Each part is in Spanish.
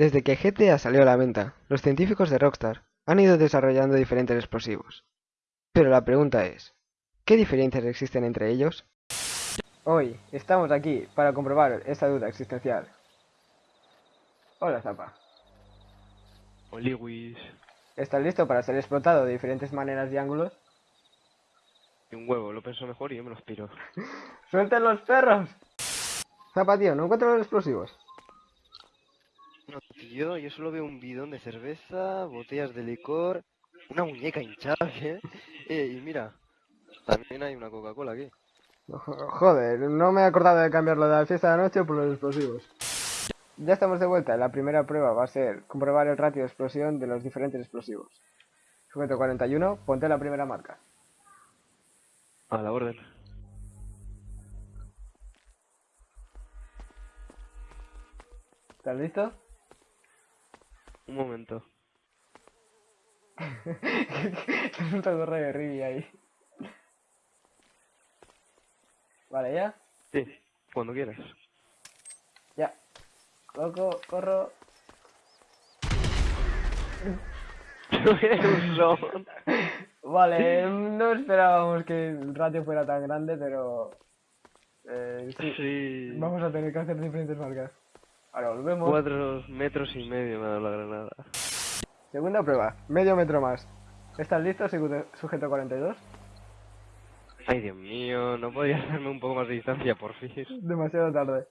Desde que GTA salió a la venta, los científicos de Rockstar han ido desarrollando diferentes explosivos. Pero la pregunta es, ¿qué diferencias existen entre ellos? Hoy estamos aquí para comprobar esta duda existencial. Hola Zapa, Oliwis. ¿estás listo para ser explotado de diferentes maneras y ángulos? Y un huevo, lo pienso mejor y yo me los piro. ¡Suelten los perros! Zapa, tío, no encuentro los explosivos. Tío, yo solo veo un bidón de cerveza, botellas de licor, una muñeca hinchable. Eh, y mira, también hay una Coca-Cola aquí. Joder, no me he acordado de cambiarlo de la fiesta de la noche por los explosivos. Ya estamos de vuelta. La primera prueba va a ser comprobar el ratio de explosión de los diferentes explosivos. Sujeto 41, ponte la primera marca. A la orden. ¿Estás listo? Un momento. es un torre de Rivi ahí. Vale, ya. Sí, cuando quieras. Ya. Coco, corro. un. Vale, no esperábamos que el ratio fuera tan grande, pero... Eh, sí, Sí. vamos a tener que hacer diferentes marcas. Ahora volvemos. Cuatro metros y medio me ha dado la granada. Segunda prueba, medio metro más. ¿Estás listo, sujeto 42? Ay, Dios mío, ¿no podías darme un poco más de distancia, por fin? Demasiado tarde.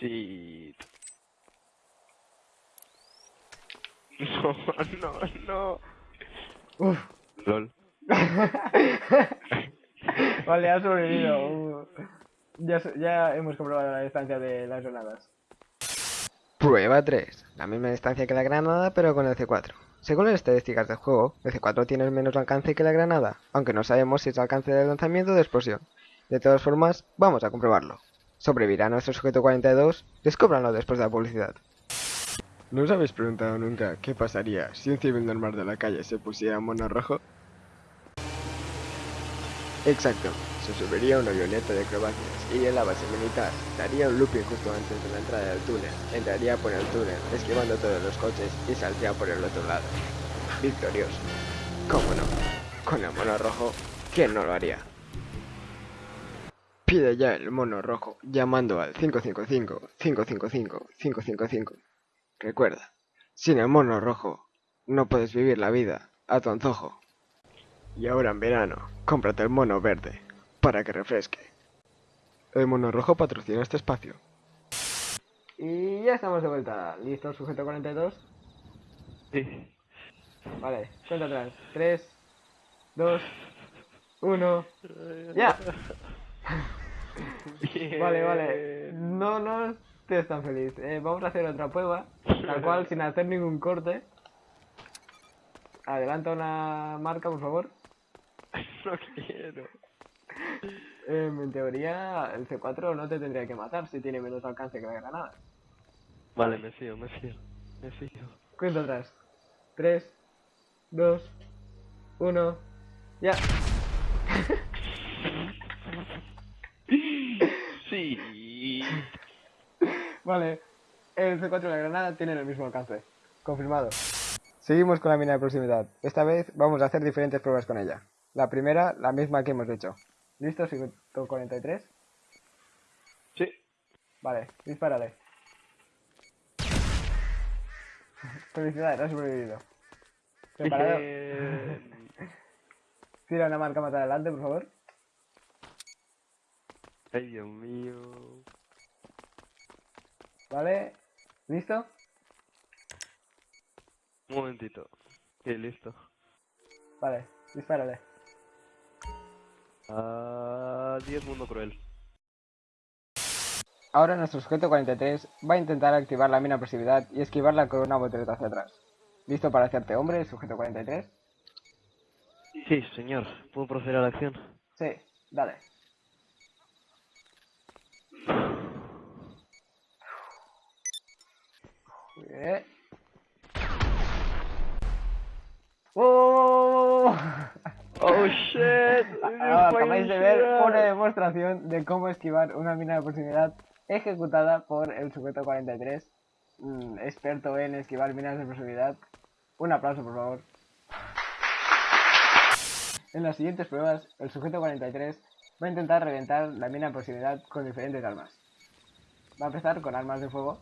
Sí. No, no, no. Uf. LOL. vale, ha sobrevivido. Uh, ya, ya hemos comprobado la distancia de las granadas. Prueba 3. La misma distancia que la granada, pero con el C4. Según las estadísticas del juego, el C4 tiene menos alcance que la granada, aunque no sabemos si es alcance de lanzamiento o de explosión. De todas formas, vamos a comprobarlo. ¿Sobrevivirá nuestro sujeto 42? Descúbranlo después de la publicidad. ¿No os habéis preguntado nunca qué pasaría si un civil normal de la calle se pusiera mono rojo? Exacto, se subiría una avioneta de acrobacias, iría a la base militar, daría un looping justo antes de la entrada del túnel, entraría por el túnel, esquivando todos los coches y saldría por el otro lado. Victorioso. ¿Cómo no? Con el mono rojo, ¿quién no lo haría? Pide ya el mono rojo llamando al 555 555 555. Recuerda, sin el mono rojo no puedes vivir la vida a tu antojo. Y ahora en verano, cómprate el mono verde para que refresque. El mono rojo patrocina este espacio. Y ya estamos de vuelta. ¿Listo, sujeto 42? Sí. Vale, cuenta atrás. 3, 2, 1. ¡Ya! Vale, vale. No, no estés tan feliz. Eh, vamos a hacer otra prueba, la cual sin hacer ningún corte. Adelanta una marca, por favor. No quiero. Em, en teoría, el C4 no te tendría que matar si tiene menos alcance que la granada. Vale, me fío, me fío. Me fío. Cuenta atrás. 3, 2, 1. ¡Ya! Sí. Vale, el C4 y la granada tienen el mismo alcance. Confirmado. Seguimos con la mina de proximidad. Esta vez vamos a hacer diferentes pruebas con ella. La primera, la misma que hemos hecho. ¿Listo, 143? Sí. Vale, dispárale. Felicidades, has sobrevivido. ¿Preparado? Tira una marca más adelante, por favor. Ay, Dios mío. Vale, ¿listo? Un momentito. Sí, listo. Vale, dispárale. Adiós, mundo cruel. Ahora nuestro sujeto 43 va a intentar activar la mina de proximidad y esquivarla con una voltereta hacia atrás. ¿Listo para hacerte hombre, sujeto 43? Sí, señor. ¿Puedo proceder a la acción? Sí, dale. Bien. ¡Oh! Oh shit. Ah, Acabáis de ver una demostración de cómo esquivar una mina de proximidad ejecutada por el sujeto 43 mm, experto en esquivar minas de explosividad. Un aplauso, por favor. En las siguientes pruebas, el sujeto 43 va a intentar reventar la mina de proximidad con diferentes armas. Va a empezar con armas de fuego,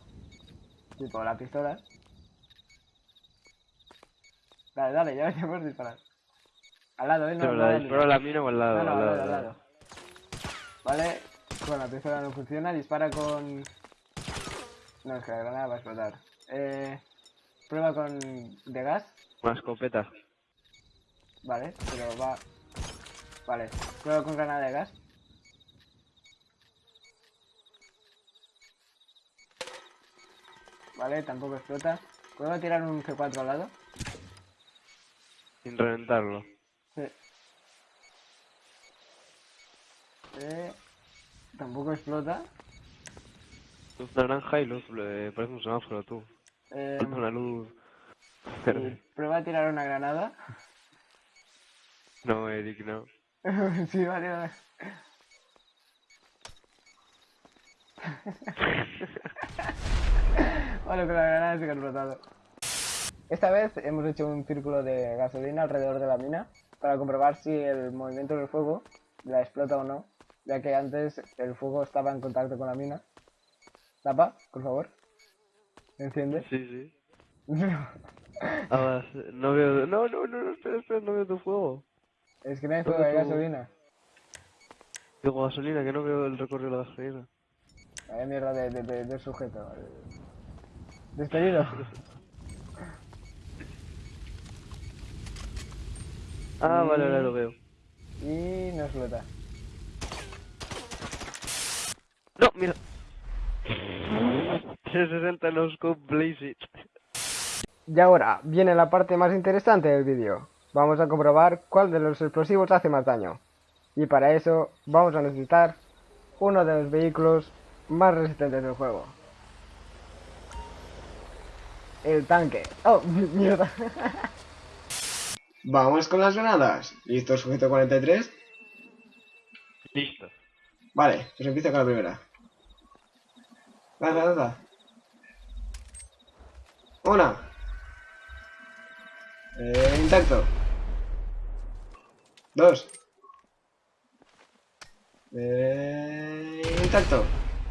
tipo la pistola. Dale, dale, ya puedes disparar. Al lado, ¿eh? No, Pero no, la al disparo a la mina o al lado. no, no, al al lado, lado, al al lado. Vale, con la pistola no funciona, dispara con... No, es que la granada va a explotar. Eh, prueba con... de gas, Una escopeta. vale, pero va... Vale, prueba con granada de gas. Vale, tampoco explota. A tirar un C4 al lado. Sin reventarlo. Sí. Eh, tampoco explota. Luz naranja y luz. eh, parece un semáforo tú. Eh, una luz. prueba a tirar una granada. No, Eric, no. sí, vale, vale. Vale, con la granada sí que ha explotado. Esta vez hemos hecho un círculo de gasolina alrededor de la mina para comprobar si el movimiento del fuego la explota o no, ya que antes el fuego estaba en contacto con la mina. Tapa, por favor. Enciende. Sí, sí. Ah, no veo. No, no, no, no, espera, espera, no veo tu fuego. es que no hay fuego tu- gasolina. Digo gasolina, que no veo el recorrido de la gasolina. Vaya mierda de, de, de- de sujeto. Despedido. Ah, vale, ahora lo veo. Y no explota. No, mira. 360 no scope blaze it. Y ahora viene la parte más interesante del vídeo. Vamos a comprobar cuál de los explosivos hace más daño. Y para eso vamos a necesitar uno de los vehículos más resistentes del juego. El tanque. Oh, mierda. Vamos con las granadas. ¿Listo, sujeto 43? Listo. Vale, pues empieza con la primera. Lanza, lanza. Una. Eh, intacto. Dos. Eh, intacto.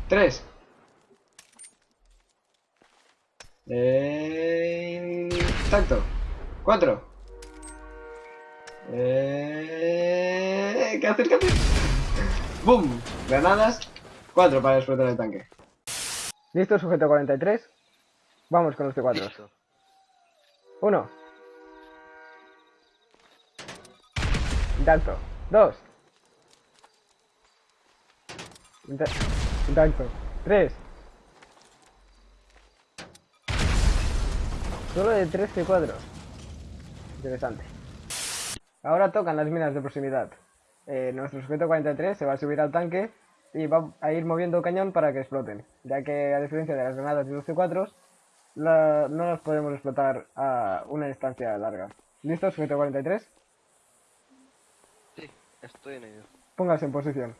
Tres. Eh, intacto. Cuatro. Eh, ¿Qué haces? ¿Qué haces? ¡Bum! Granadas. Cuatro para explotar el tanque. Listo, sujeto 43. Vamos con los C4. Listo. Uno. Intacto. Dos. Inta- Intacto. Tres. Solo de 3 C4. Interesante. Ahora tocan las minas de proximidad. Eh, nuestro sujeto 43 se va a subir al tanque y va a ir moviendo cañón para que exploten, ya que a diferencia de las granadas y los C4, la- no las podemos explotar a una distancia larga. ¿Listo, sujeto 43? Sí, estoy en ello. Póngase en posición.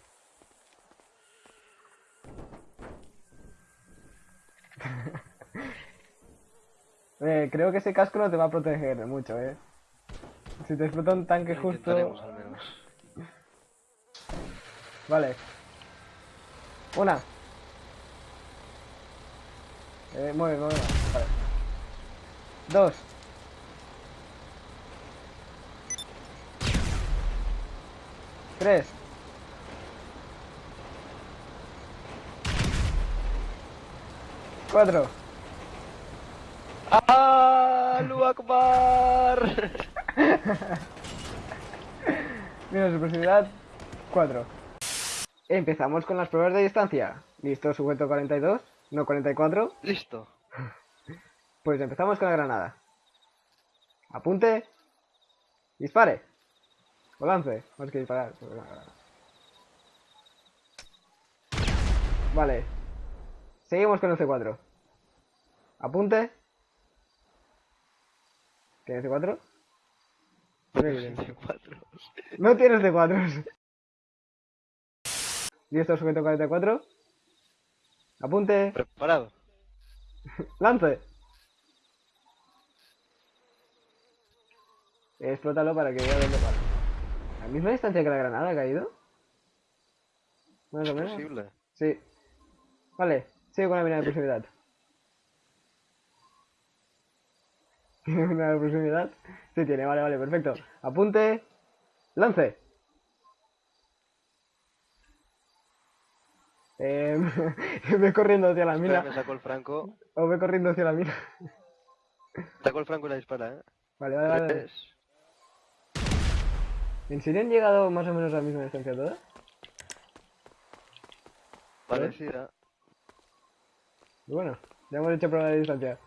Eh, creo que ese casco no te va a proteger mucho, eh. Si te explota un tanque Lo justo... al menos. Vale. Una. Eh, mueve, mueve. Vale. Dos. Tres. Cuatro. ¡Ah! ¡Lu Akbar! Mira su proximidad. 4. Empezamos con las pruebas de distancia. ¿Listo, sujeto 42? No 44. Listo. Pues empezamos con la granada. Apunte. Dispare. O lance. Más que disparar. Vale. Seguimos con el C4. Apunte. ¿Tiene C4? Cuatro. No tienes C4. ¿Listo, sujeto 44? Apunte. Preparado. ¡Lance! Explótalo para que vea dónde va. ¿La misma distancia que la granada ha caído? Más o ¿Es menos. posible? Sí. Vale, sigue con la mina de proximidad. ¿Tiene una de proximidad? Sí tiene, vale, vale, perfecto. Apunte. Lance. Eh, ve corriendo hacia la Espera, me mina. saco el franco. O ve corriendo hacia la mina. Saco el franco y la dispara, ¿eh? Vale, vale, vale. Tres. ¿En serio han llegado más o menos a la misma distancia todas? Parecida. Bueno, ya hemos hecho prueba de distancia.